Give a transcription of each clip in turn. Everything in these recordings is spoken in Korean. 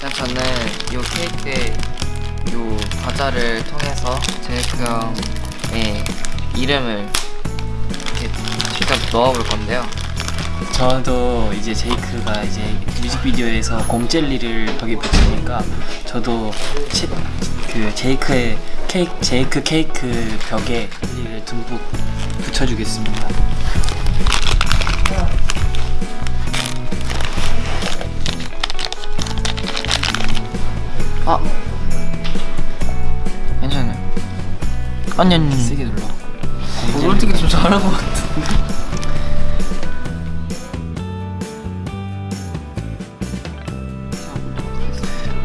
그냥 저는 요 케이크에 요 과자를 통해서 제이크 형의 이름을 직접 넣어볼 건데요. 저도 이제 제이크가 이제 뮤직비디오에서 곰젤리를 벽에 붙이니까 저도 체, 그 제이크의 케이크 제이크 케이크 벽에 젤리를 듬뿍 붙여주겠습니다. 아 괜찮아요. 아니 아니 세게 눌러. 솔직히 좀 잘한 것 같은데.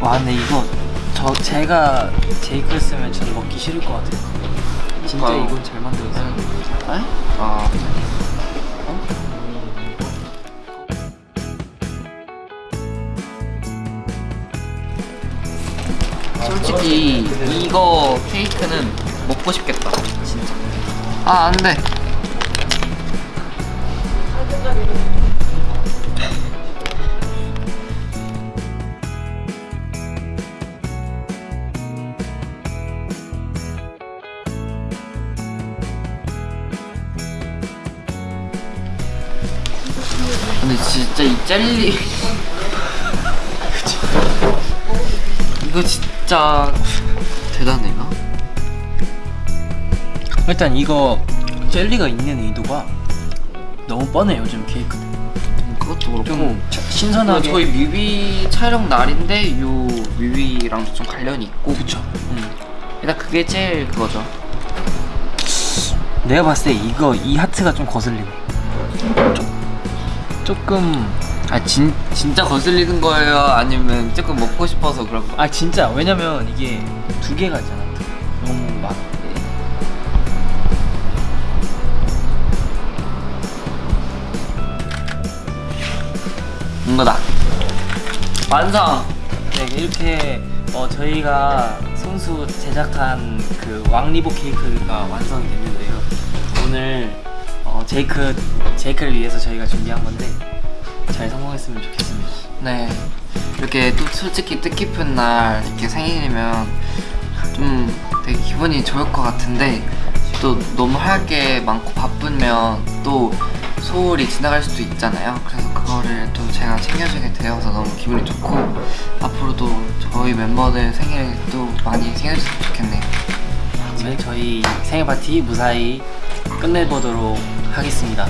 와 근데 이거 저 제가 제이크를 쓰면 저는 먹기 싫을 것 같아요. 진짜. 이건 잘 만들었어요. 아 솔직히 이거 케이크는 먹고 싶겠다. 진짜. 아 안돼. 근데 진짜 이 젤리. 이거 진짜 대단해요 일단 이거 젤리가 있는 의도가 너무 뻔해 요즘 케이크. 그것도 그렇고 좀 신선하게. 저희 뮤비 촬영 날인데 요 뮤비랑도 좀 관련이 있고 그쵸. 음. 일단 그게 제일 그거죠 내가 봤을 때 이거 이 하트가 좀 거슬리네. 조금 아 진, 진짜 거슬리는 거예요? 아니면 조금 먹고 싶어서 그런 거? 아 진짜 왜냐면 이게 두 개가 있잖아. 너무 많아. 이거다 완성! 네 이렇게 어, 저희가 손수 제작한 그 왕리보 케이크가 완성이 됐는데요. 오늘 어, 제이크 제이크를 위해서 저희가 준비한 건데 잘 성공했으면 좋겠습니다. 네 이렇게 또 솔직히 뜻깊은 날 이렇게 생일이면 좀 되게 기분이 좋을 것 같은데 또 너무 할 게 많고 바쁘면 또 소홀히 지나갈 수도 있잖아요 그래서 그거를 또 제가 챙겨주게 되어서 너무 기분이 좋고 앞으로도 저희 멤버들 생일 또 많이 챙겨줬으면 좋겠네요 오늘 저희 생일 파티 무사히 끝내보도록 하겠습니다.